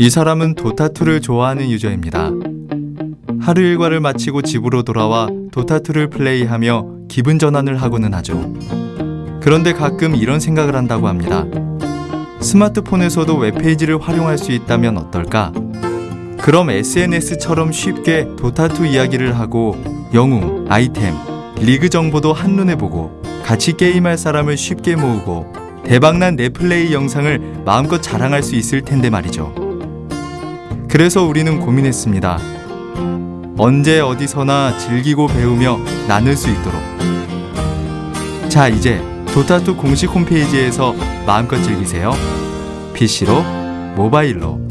이 사람은 도타2를 좋아하는 유저입니다. 하루 일과를 마치고 집으로 돌아와 도타2를 플레이하며 기분 전환을 하고는 하죠. 그런데 가끔 이런 생각을 한다고 합니다. 스마트폰에서도 웹페이지를 활용할 수 있다면 어떨까? 그럼 SNS처럼 쉽게 도타2 이야기를 하고 영웅, 아이템, 리그 정보도 한눈에 보고 같이 게임할 사람을 쉽게 모으고 대박난 내 플레이 영상을 마음껏 자랑할 수 있을 텐데 말이죠. 그래서 우리는 고민했습니다. 언제 어디서나 즐기고 배우며 나눌 수 있도록. 자, 이제 도타2 공식 홈페이지에서 마음껏 즐기세요. PC로, 모바일로.